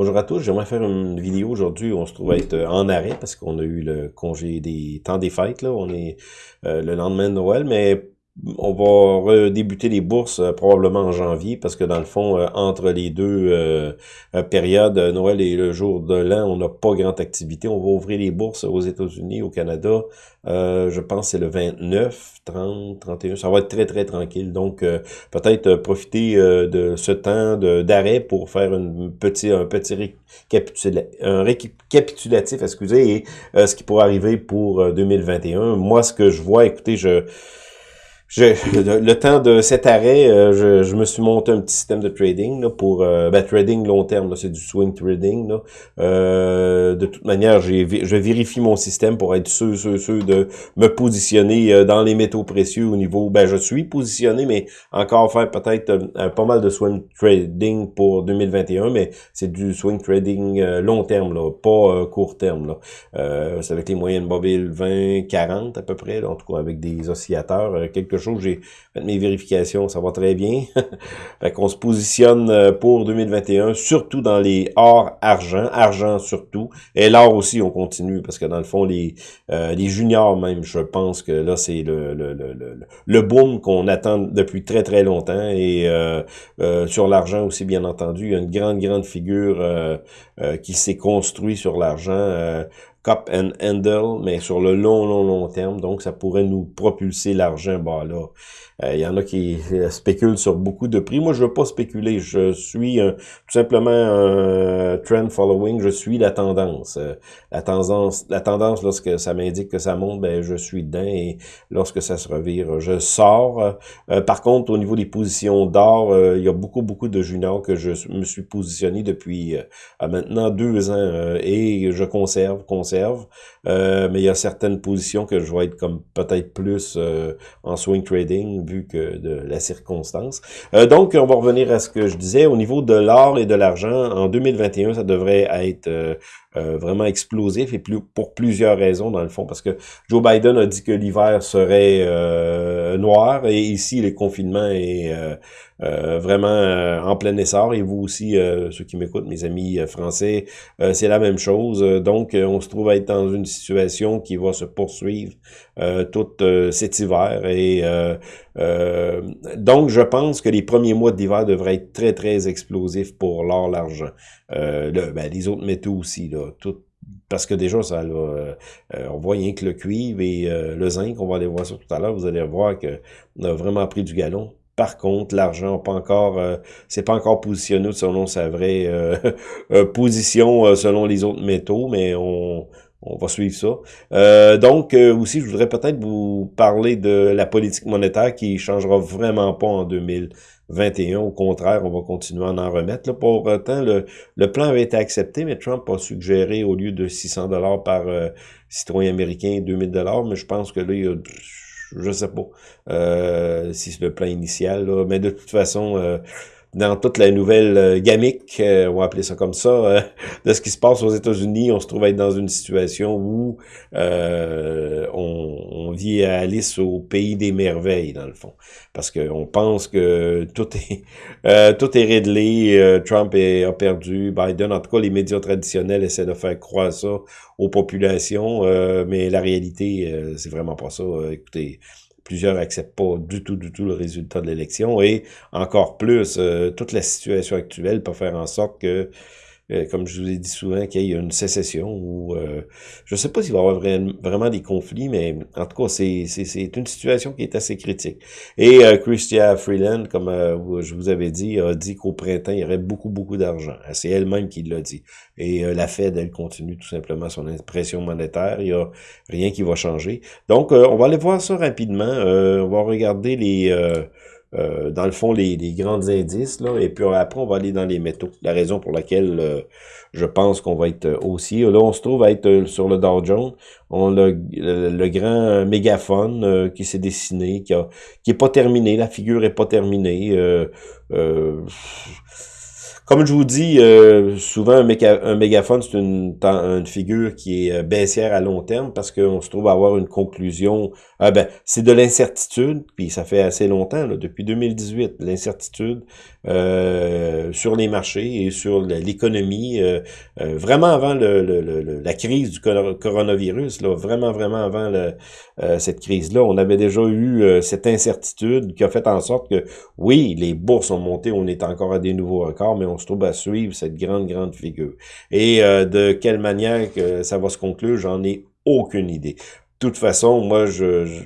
Bonjour à tous, j'aimerais faire une vidéo aujourd'hui on se trouve être euh, en arrêt parce qu'on a eu le congé des temps des fêtes, là. On est euh, le lendemain de Noël, mais on va redébuter les bourses euh, probablement en janvier parce que dans le fond, euh, entre les deux euh, périodes, Noël et le jour de l'an, on n'a pas grande activité. On va ouvrir les bourses aux États-Unis, au Canada. je pense que c'est le 29, 30, 31. Ça va être très, très tranquille. Donc, peut-être profiter de ce temps d'arrêt pour faire un petit un récapitulatif excusez, et ce qui pourrait arriver pour 2021. Moi, ce que je vois, écoutez, je le, temps de cet arrêt, euh, je, je, me suis monté un petit système de trading là, pour euh, ben, trading long terme, c'est du swing trading. Là. Euh, de toute manière, je vérifie mon système pour être sûr, sûr, sûr de me positionner dans les métaux précieux au niveau. Ben, je suis positionné, mais encore faire peut-être pas mal de swing trading pour 2021, mais c'est du swing trading long terme, là, pas court terme. Là. c'est avec les moyennes mobiles 20, 40 à peu près, en tout cas avec des oscillateurs, quelque chose, j'ai fait mes vérifications, ça va très bien. fait qu'on se positionne euh, pour 2021, surtout dans les or argent, argent surtout, et l'or aussi, on continue, parce que dans le fond, les, euh, juniors même, je pense que là, c'est le, boom qu'on attend depuis très très longtemps, et euh, sur l'argent aussi, bien entendu, il y a une grande, grande figure qui s'est construite sur l'argent, cup and handle, mais sur le long, long, long terme. Donc, ça pourrait nous propulser l'argent, bah là, il euh, y en a qui euh, spéculent sur beaucoup de prix. Moi, je veux pas spéculer. Je suis tout simplement un trend following. Je suis la tendance. Euh, la tendance, la tendance lorsque ça m'indique que ça monte, ben je suis dedans. Et lorsque ça se revire, je sors. par contre, au niveau des positions d'or, il y a beaucoup, beaucoup de juniors que je me suis positionné depuis maintenant deux ans et je conserve, conserve. Mais il y a certaines positions que je vais être comme peut-être plus en swing trading vu que de la circonstance. Euh, donc, on va revenir à ce que je disais. Au niveau de l'or et de l'argent, en 2021, ça devrait être euh, euh, vraiment explosif et plus, pour plusieurs raisons dans le fond, parce que Joe Biden a dit que l'hiver serait euh, noir et ici le confinement est euh, vraiment en plein essor et vous aussi, ceux qui m'écoutent, mes amis français, c'est la même chose. Donc, on se trouve à être dans une situation qui va se poursuivre tout cet hiver et donc je pense que les premiers mois d'hiver devraient être très très explosifs pour l'or, l'argent. le, ben, les autres métaux aussi, là, tout, parce que déjà, ça euh, on voit rien que le cuivre et euh, le zinc, on va aller voir ça tout à l'heure, vous allez voir qu'on a vraiment pris du galon. Par contre, l'argent pas encore, euh, c'est pas encore positionné selon sa vraie position selon les autres métaux, mais on, on va suivre ça. donc, aussi, je voudrais peut-être vous parler de la politique monétaire qui changera vraiment pas en 2000. 21. Au contraire, on va continuer à en remettre. Là, pour autant, le, le plan avait été accepté, mais Trump a suggéré au lieu de 600 dollars par euh, citoyen américain, 2000 dollars. Mais je pense que là, il y a, je sais pas euh, si c'est le plan initial. Mais de toute façon... Euh, dans toute la nouvelle euh, gamique, euh, on va appeler ça comme ça, euh, de ce qui se passe aux États-Unis, on se trouve être dans une situation où on, on, vit à Alice au pays des merveilles, dans le fond. Parce qu'on pense que tout est tout est réglé, Trump est, a perdu, Biden, en tout cas les médias traditionnels essaient de faire croire ça aux populations, mais la réalité, c'est vraiment pas ça. écoutez, plusieurs acceptent pas du tout, du tout le résultat de l'élection et encore plus, euh, toute la situation actuelle peut faire en sorte que euh, comme je vous ai dit souvent, qu'il y ait une sécession ou euh, je ne sais pas s'il va y avoir vraiment des conflits, mais en tout cas, c'est une situation qui est assez critique. Et euh, Christia Freeland, comme je vous avais dit, a dit qu'au printemps, il y aurait beaucoup, beaucoup d'argent. C'est elle-même qui l'a dit. Et la Fed, elle continue tout simplement son impression monétaire. Il n'y a rien qui va changer. Donc, on va aller voir ça rapidement. on va regarder les... Euh, dans le fond, les, les, grands indices, là, et puis après, on va aller dans les métaux. La raison pour laquelle euh, je pense qu'on va être euh, aussi. Là, on se trouve à être sur le Dow Jones. On a le, grand mégaphone qui s'est dessiné, qui a, qui est pas terminé. La figure est pas terminée. Comme je vous dis, euh, souvent un, mégaphone, c'est une, figure qui est euh, baissière à long terme parce qu'on se trouve à avoir une conclusion. Ah ben, c'est de l'incertitude, puis ça fait assez longtemps, là, depuis 2018, l'incertitude. sur les marchés et sur l'économie, vraiment avant le, la crise du coronavirus, là, vraiment, vraiment avant cette crise-là, on avait déjà eu cette incertitude qui a fait en sorte que, oui, les bourses ont monté, on est encore à des nouveaux records, mais on se trouve à suivre cette grande, grande figure. Et de quelle manière que ça va se conclure, j'en ai aucune idée. De toute façon, moi, je,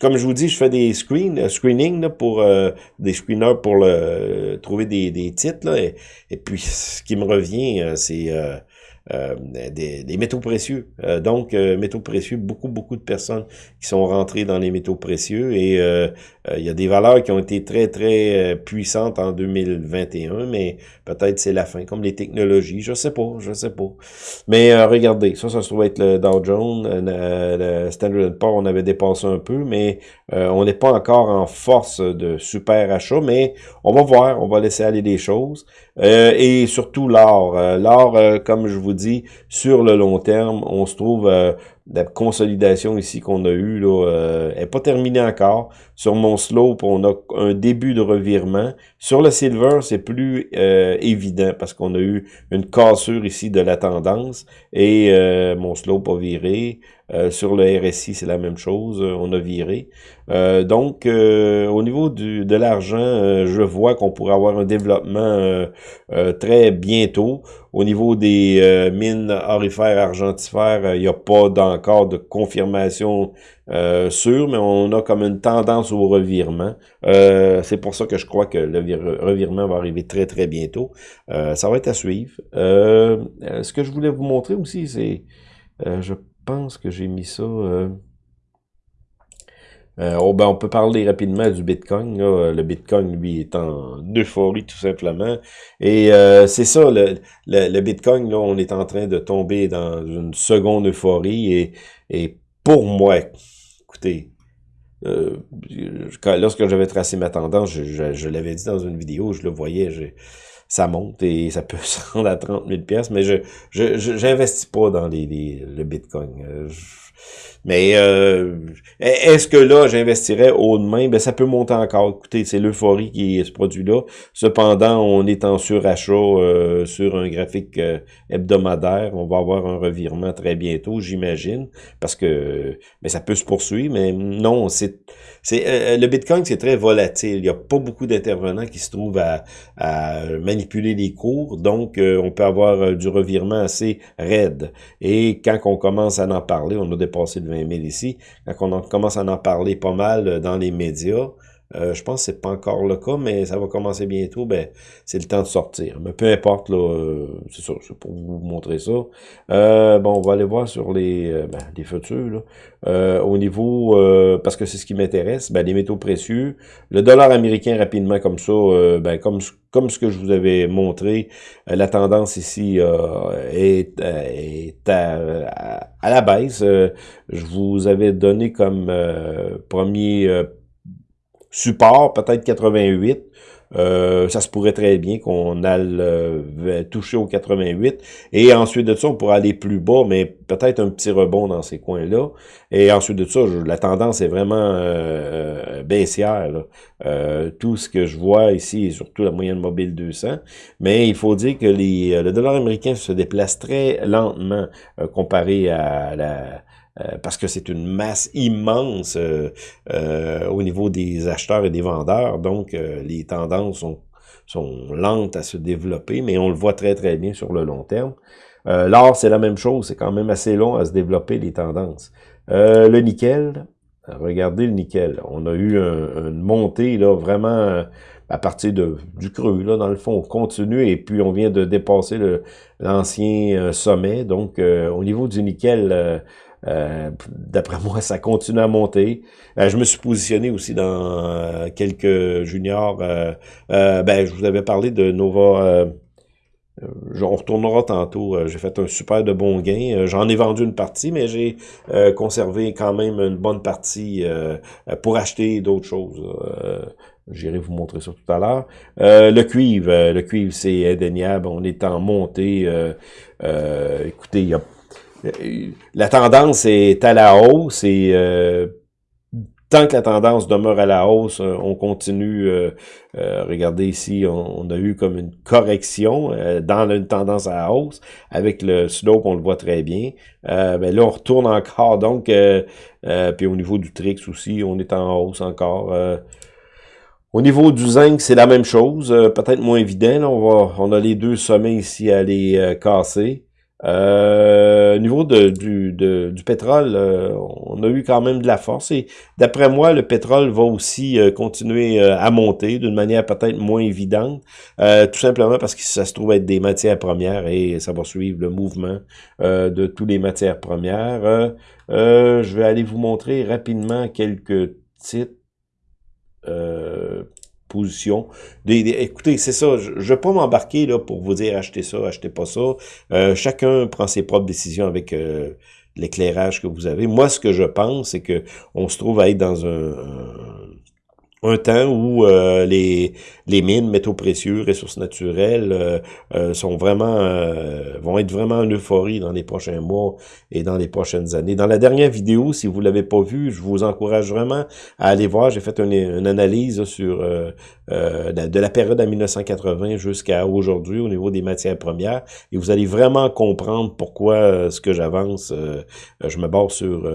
comme je vous dis, je fais des screens, euh, screenings pour euh, des screeners pour le, trouver des, des titres. Là, et, et, puis, ce qui me revient, euh, c'est euh, des, métaux précieux. Euh, donc, euh, métaux précieux, beaucoup, beaucoup de personnes qui sont rentrées dans les métaux précieux et il y a des valeurs qui ont été très, très puissantes en 2021, mais peut-être c'est la fin, comme les technologies, je sais pas, je sais pas. Mais regardez, ça, ça se trouve être le Dow Jones, le Standard Poor's, on avait dépassé un peu, mais on n'est pas encore en force de super achat, mais on va voir, on va laisser aller les choses. et surtout l'or. l'or, comme je vous dit, sur le long terme, on se trouve euh, la consolidation ici qu'on a eue là, euh, est pas terminée encore. Sur mon slope, on a un début de revirement. Sur le silver, c'est plus euh, évident parce qu'on a eu une cassure ici de la tendance et euh, mon slope a viré. sur le RSI, c'est la même chose, on a viré. donc, au niveau du, de l'argent, je vois qu'on pourrait avoir un développement très bientôt. Au niveau des mines orifères, argentifères, il n'y a pas encore de confirmation euh, sûre, mais on a comme une tendance au revirement. Euh, c'est pour ça que je crois que le revirement va arriver très très bientôt. Euh, ça va être à suivre. ce que je voulais vous montrer aussi, c'est, je pense que j'ai mis ça... oh, ben, on peut parler rapidement du Bitcoin. Le Bitcoin, lui, est en euphorie tout simplement. Et c'est ça, le, le, Bitcoin, là, on est en train de tomber dans une seconde euphorie. Et, pour moi, écoutez, euh, lorsque j'avais tracé ma tendance, je, l'avais dit dans une vidéo, je le voyais, ça monte et ça peut se rendre à 30 000 pièces, mais je j'investis pas dans les, le Bitcoin. Euh, mais euh, est-ce que là, j'investirais haut de main? Ben, ça peut monter encore. Écoutez, c'est l'euphorie qui est ce produit-là. Cependant, on est en surachat euh, sur un graphique euh, hebdomadaire. On va avoir un revirement très bientôt, j'imagine. Parce que mais ça peut se poursuivre, mais non, c'est. c'est le Bitcoin, c'est très volatile. Il n'y a pas beaucoup d'intervenants qui se trouvent à, à, manipuler les cours. Donc, on peut avoir du revirement assez raide. Et quand on commence à en parler, on a dépassé le 20 000 ici, quand on commence à en parler pas mal euh, dans les médias, euh, je pense que c'est pas encore le cas, mais ça va commencer bientôt, ben c'est le temps de sortir. Mais peu importe, là, euh, c'est ça, c'est pour vous montrer ça. bon, on va aller voir sur les, ben, les futurs, là. au niveau, parce que c'est ce qui m'intéresse, ben, les métaux précieux, le dollar américain rapidement comme ça, ben, comme comme ce que je vous avais montré, euh, la tendance ici euh, est, euh, à, la baisse. je vous avais donné comme premier support, peut-être 88. Euh, ça se pourrait très bien qu'on aille euh, toucher au 88. Et ensuite de ça, on pourrait aller plus bas, mais peut-être un petit rebond dans ces coins-là. Et ensuite de ça, la tendance est vraiment euh, baissière. tout ce que je vois ici, et surtout la moyenne mobile 200. Mais il faut dire que les, le dollar américain se déplace très lentement comparé à la euh, parce que c'est une masse immense euh, euh, au niveau des acheteurs et des vendeurs. Donc, les tendances sont, sont lentes à se développer, mais on le voit très, très bien sur le long terme. L'or, c'est la même chose. C'est quand même assez long à se développer, les tendances. le nickel, regardez le nickel. On a eu une montée là vraiment à partir de, du creux. Là, dans le fond, on continue et puis on vient de dépasser l'ancien sommet. Donc, au niveau du nickel, euh, d'après moi, ça continue à monter. Euh, je me suis positionné aussi dans euh, quelques juniors. ben, je vous avais parlé de Nova. on retournera tantôt. j'ai fait un super de bon gain. J'en ai vendu une partie, mais j'ai conservé quand même une bonne partie pour acheter d'autres choses. J'irai vous montrer ça tout à l'heure. le cuivre, le cuivre, c'est indéniable. On est en montée. écoutez, il y a la tendance est à la hausse et euh, tant que la tendance demeure à la hausse, euh, on continue, euh, euh, regardez ici, on, a eu comme une correction dans une tendance à la hausse, avec le slope, on le voit très bien, mais ben là, on retourne encore, donc, puis au niveau du Trix aussi, on est en hausse encore, au niveau du zinc, c'est la même chose, peut-être moins évident, on, va, on a les deux sommets ici à les casser, euh, au niveau de, du, du pétrole, euh, on a eu quand même de la force et d'après moi, le pétrole va aussi euh, continuer euh, à monter d'une manière peut-être moins évidente, tout simplement parce que ça se trouve être des matières premières et ça va suivre le mouvement de toutes les matières premières. je vais aller vous montrer rapidement quelques titres position. écoutez, c'est ça, je ne vais pas m'embarquer là pour vous dire achetez ça, achetez pas ça. Euh, chacun prend ses propres décisions avec euh, l'éclairage que vous avez. Moi, ce que je pense, c'est que on se trouve à être dans un temps où euh, les, les mines, métaux précieux, ressources naturelles euh, euh, sont vraiment vont être vraiment en euphorie dans les prochains mois et dans les prochaines années. Dans la dernière vidéo, si vous l'avez pas vu, je vous encourage vraiment à aller voir. J'ai fait une, analyse sur de la période à 1980 jusqu'à aujourd'hui au niveau des matières premières et vous allez vraiment comprendre pourquoi ce que j'avance, je me base sur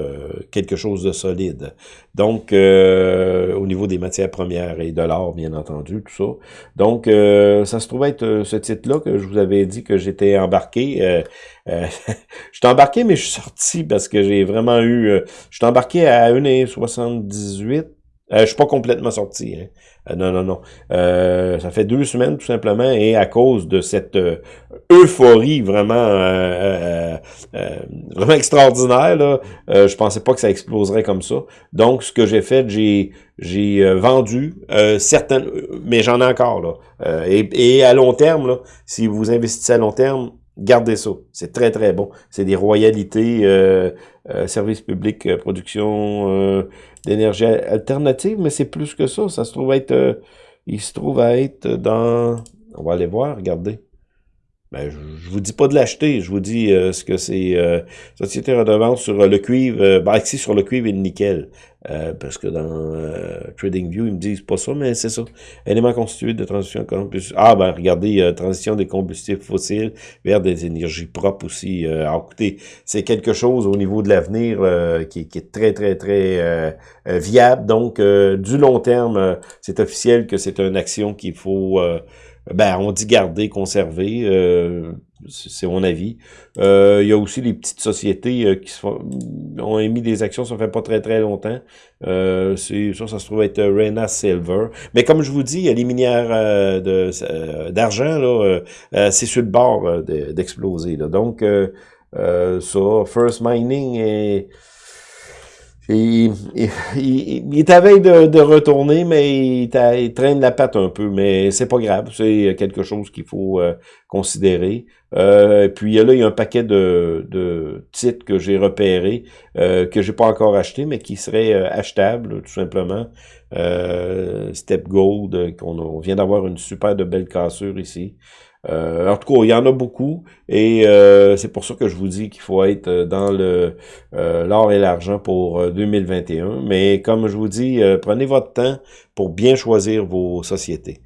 quelque chose de solide. Donc, au niveau des matières première et de l'or, bien entendu, tout ça. Donc, euh, ça se trouve être euh, ce titre-là que je vous avais dit que j'étais embarqué. Euh, euh je embarqué, mais je suis sorti parce que j'ai vraiment eu... je suis embarqué à 1,78 euh, je suis pas complètement sorti. Hein. Euh, non, non, non. Euh, ça fait deux semaines tout simplement et à cause de cette euh, euphorie vraiment vraiment extraordinaire, là, je pensais pas que ça exploserait comme ça. Donc, ce que j'ai fait, j'ai j'ai vendu certaines, mais j'en ai encore là. Et, et, à long terme, là, si vous investissez à long terme, Gardez ça. C'est très, très bon. C'est des royalités, euh, euh services publics, euh, production euh, d'énergie alternative, mais c'est plus que ça. Ça se trouve être... il se trouve à être dans... On va aller voir, regardez. Ben, je, je vous dis pas de l'acheter, je vous dis ce que c'est Société redevance sur le cuivre, ben, ici sur le cuivre et le nickel. Euh, parce que dans euh, TradingView, ils me disent pas ça, mais c'est ça. Éléments constitués de transition Ah, ben regardez, euh, transition des combustibles fossiles vers des énergies propres aussi. alors, écoutez, c'est quelque chose au niveau de l'avenir qui, qui, est très, très, très viable. Donc, du long terme, c'est officiel que c'est une action qu'il faut ben, on dit garder, conserver, euh, c'est mon avis. Euh, il y a aussi les petites sociétés euh, qui ont émis des actions, ça fait pas très très longtemps. Euh, ça, ça se trouve être Rena Silver. Mais comme je vous dis, il y a les minières d'argent, là, c'est sur le bord d'exploser. Donc, ça, First Mining est il, est à veille de, retourner, mais il, traîne la patte un peu. Mais c'est pas grave, c'est quelque chose qu'il faut euh, considérer. Euh, puis là, il y a un paquet de, de titres que j'ai repérés, euh, que j'ai pas encore acheté, mais qui seraient euh, achetables, tout simplement. Step Gold, qu'on vient d'avoir une super de belle cassure ici. Euh, en tout cas, il y en a beaucoup et euh, c'est pour ça que je vous dis qu'il faut être dans le euh, l'or et l'argent pour 2021. Mais comme je vous dis, prenez votre temps pour bien choisir vos sociétés.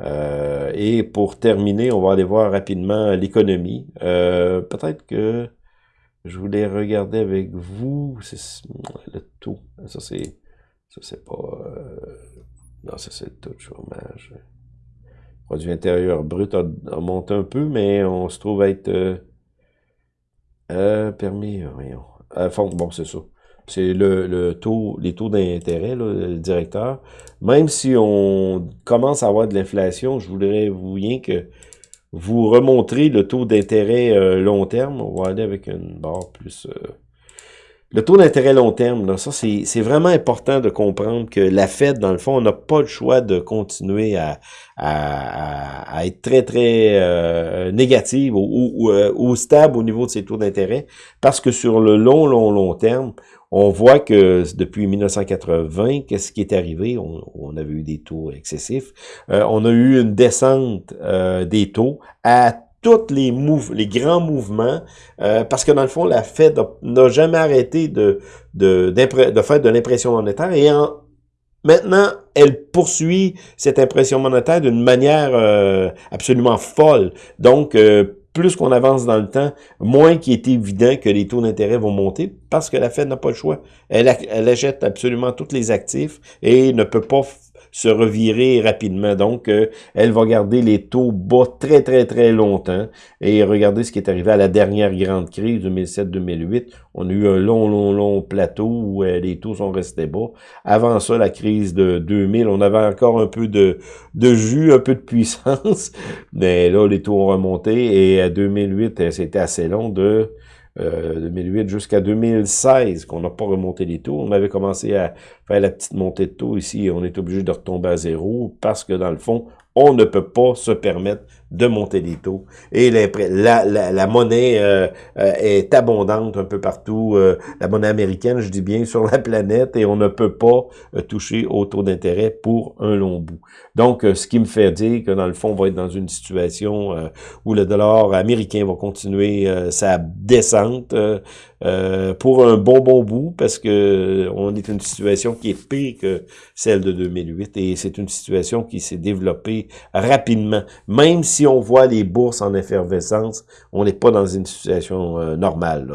Et pour terminer, on va aller voir rapidement l'économie. Peut-être que je voulais regarder avec vous le taux. Ça c'est pas non ça c'est le taux de chômage produit intérieur brut a, monté un peu, mais on se trouve être euh, euh permis, voyons. Euh, bon, c'est ça. C'est le, le, taux, les taux d'intérêt, le directeur. Même si on commence à avoir de l'inflation, je voudrais vous bien que vous remontrez le taux d'intérêt euh, long terme. On va aller avec une barre plus... Le taux d'intérêt long terme, là, ça c'est vraiment important de comprendre que la Fed, dans le fond, on n'a pas le choix de continuer à, à, être très, très euh, négative ou, euh, ou, stable au niveau de ses taux d'intérêt, parce que sur le long, long, long terme, on voit que depuis 1980, qu'est-ce qui est arrivé? On, on, avait eu des taux excessifs. Euh, on a eu une descente des taux à tous les mouvements, les grands mouvements, euh, parce que dans le fond, la Fed n'a jamais arrêté de, de, de faire de l'impression monétaire et en, maintenant, elle poursuit cette impression monétaire d'une manière euh, absolument folle. Donc, euh, plus qu'on avance dans le temps, moins qu'il est évident que les taux d'intérêt vont monter parce que la Fed n'a pas le choix. Elle, elle achète absolument tous les actifs et ne peut pas se revirer rapidement. Donc, euh, elle va garder les taux bas très, très, très longtemps. Et regardez ce qui est arrivé à la dernière grande crise, 2007-2008. On a eu un long, long, long plateau où euh, les taux sont restés bas. Avant ça, la crise de 2000, on avait encore un peu de, de jus, un peu de puissance. Mais là, les taux ont remonté. Et à 2008, euh, c'était assez long de 2008 euh, jusqu'à 2016 qu'on n'a pas remonté les taux. On avait commencé à faire la petite montée de taux ici on est obligé de retomber à zéro parce que dans le fond, on ne peut pas se permettre de monter les taux. Et la, la, la monnaie euh, euh, est abondante un peu partout. Euh, la monnaie américaine, je dis bien, sur la planète, et on ne peut pas toucher au taux d'intérêt pour un long bout. Donc, ce qui me fait dire que dans le fond, on va être dans une situation où le dollar américain va continuer sa descente pour un bon bon bout, parce que on est une situation qui est pire que celle de 2008, et c'est une situation qui s'est développée rapidement, même si si on voit les bourses en effervescence, on n'est pas dans une situation euh, normale.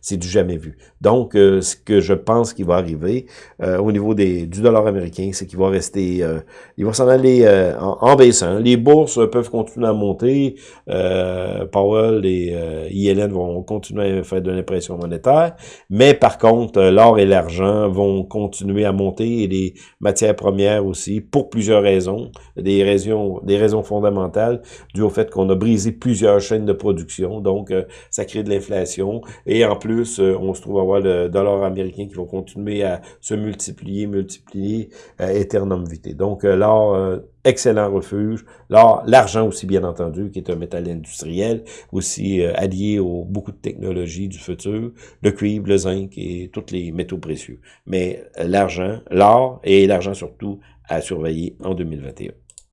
C'est du jamais vu. Donc, euh, ce que je pense qui va arriver euh, au niveau des, du dollar américain, c'est qu'il va rester, il va s'en aller en, baissant. Les bourses peuvent continuer à monter. Powell et ILN vont continuer à faire de l'impression monétaire. Mais par contre, l'or et l'argent vont continuer à monter et les matières premières aussi, pour plusieurs raisons, des raisons, des raisons fondamentales dû au fait qu'on a brisé plusieurs chaînes de production, donc euh, ça crée de l'inflation. Et en plus, euh, on se trouve à avoir le dollar américain qui va continuer à se multiplier, multiplier à éternum vitae. Donc l'or, euh, excellent refuge. L'or, l'argent aussi, bien entendu, qui est un métal industriel, aussi allié aux beaucoup de technologies du futur, le cuivre, le zinc et tous les métaux précieux. Mais l'argent, l'or et l'argent surtout à surveiller en 2021.